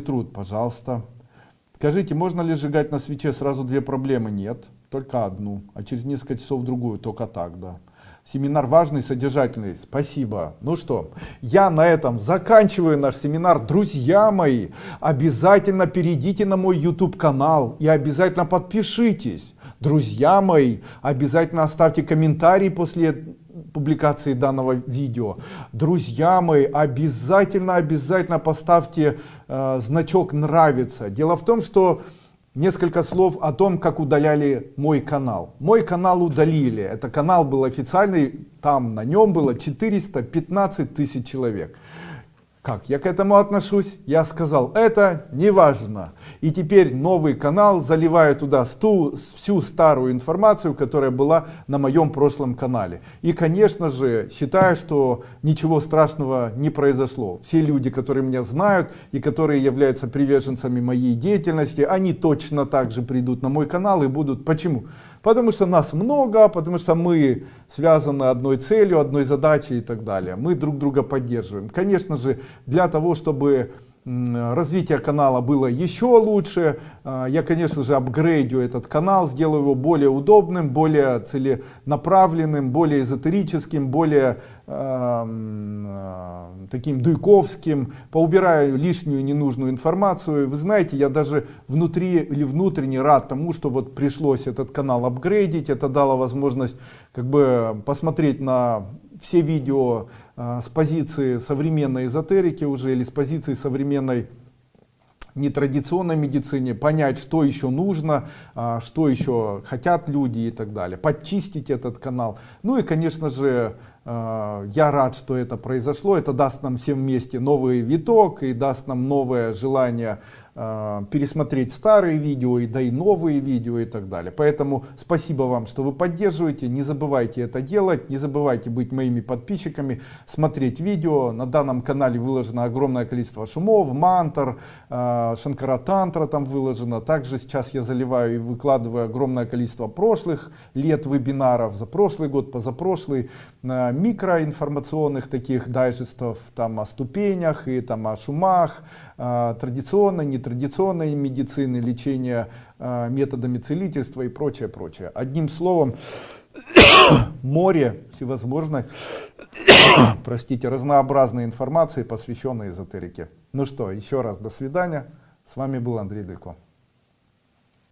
труд, пожалуйста. Скажите, можно ли сжигать на свече сразу две проблемы? Нет, только одну, а через несколько часов другую, только так, да. Семинар важный, содержательный. Спасибо. Ну что, я на этом заканчиваю наш семинар. Друзья мои, обязательно перейдите на мой YouTube канал и обязательно подпишитесь. Друзья мои, обязательно оставьте комментарий после публикации данного видео. Друзья мои, обязательно, обязательно поставьте э, значок нравится. Дело в том, что несколько слов о том, как удаляли мой канал. Мой канал удалили. Это канал был официальный, там на нем было 415 тысяч человек. Как я к этому отношусь? Я сказал, это не важно. И теперь новый канал заливает туда сту, всю старую информацию, которая была на моем прошлом канале. И, конечно же, считаю, что ничего страшного не произошло. Все люди, которые меня знают и которые являются приверженцами моей деятельности, они точно так же придут на мой канал и будут. Почему? Потому что нас много, потому что мы связаны одной целью, одной задачей и так далее. Мы друг друга поддерживаем. Конечно же, для того, чтобы развитие канала было еще лучше. А, я, конечно же, апгрейдю этот канал, сделаю его более удобным, более целенаправленным, более эзотерическим, более э, таким дуйковским, поубираю лишнюю ненужную информацию. Вы знаете, я даже внутри или внутренне рад тому, что вот пришлось этот канал апгрейдить. Это дало возможность как бы посмотреть на все видео с позиции современной эзотерики уже или с позиции современной нетрадиционной медицине, понять, что еще нужно, а, что еще хотят люди и так далее, подчистить этот канал. Ну и, конечно же, а, я рад, что это произошло. Это даст нам всем вместе новый виток и даст нам новое желание э, пересмотреть старые видео и да и новые видео и так далее. Поэтому спасибо вам, что вы поддерживаете. Не забывайте это делать. Не забывайте быть моими подписчиками, смотреть видео. На данном канале выложено огромное количество шумов, мантр, э, шанкара тантра там выложено. Также сейчас я заливаю и выкладываю огромное количество прошлых лет вебинаров за прошлый год, позапрошлый. Микроинформационных таких дайджестов там о ступенях и там о шумах, э, традиционной, нетрадиционной медицины, лечения э, методами целительства и прочее, прочее. Одним словом, море всевозможной, простите, разнообразной информации, посвященной эзотерике. Ну что, еще раз до свидания. С вами был Андрей Делько.